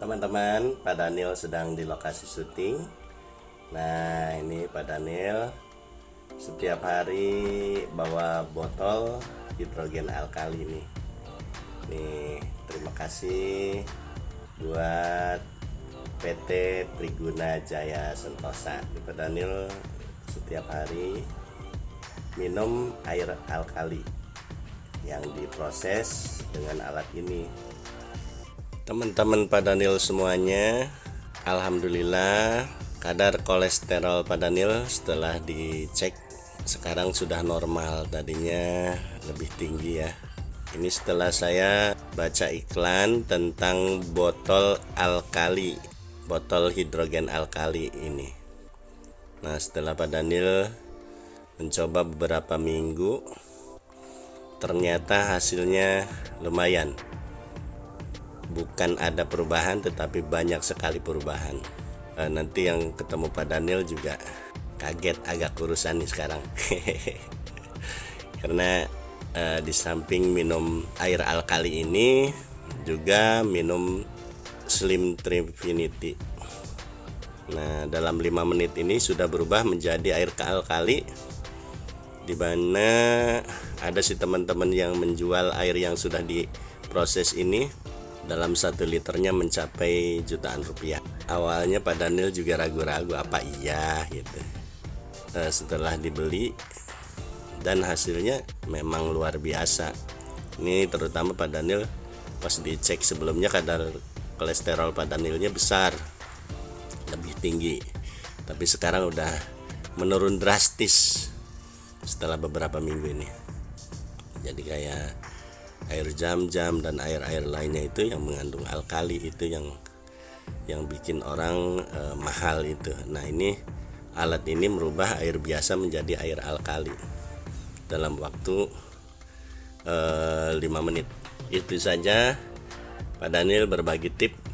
Teman-teman, Pak Daniel sedang di lokasi syuting. Nah, ini Pak Daniel setiap hari bawa botol hidrogen alkali nih. Nih, terima kasih buat PT Triguna Jaya Sentosa. Pak Daniel setiap hari minum air alkali yang diproses dengan alat ini teman-teman Pak Daniel semuanya Alhamdulillah kadar kolesterol Pak Daniel setelah dicek sekarang sudah normal. Tadinya lebih tinggi ya. Ini setelah saya baca iklan tentang botol alkali botol hidrogen alkali ini. Nah setelah Pak Daniel mencoba beberapa minggu ternyata hasilnya lumayan bukan ada perubahan tetapi banyak sekali perubahan. E, nanti yang ketemu Pak Daniel juga kaget agak kurusan nih sekarang. Karena e, di samping minum air alkali ini juga minum Slim Trifinity. Nah dalam lima menit ini sudah berubah menjadi air alkali di mana ada si teman-teman yang menjual air yang sudah diproses ini dalam satu liternya mencapai jutaan rupiah. Awalnya Pak Daniel juga ragu-ragu apa iya gitu. E, setelah dibeli dan hasilnya memang luar biasa. Ini terutama Pak Daniel pas dicek sebelumnya kadar kolesterol Pak Danielnya besar lebih tinggi. Tapi sekarang udah menurun drastis setelah beberapa minggu ini. Jadi kayak air jam-jam dan air-air lainnya itu yang mengandung alkali itu yang yang bikin orang e, mahal itu. Nah ini alat ini merubah air biasa menjadi air alkali dalam waktu e, eh, 5 menit. Itu saja Pak Daniel berbagi tip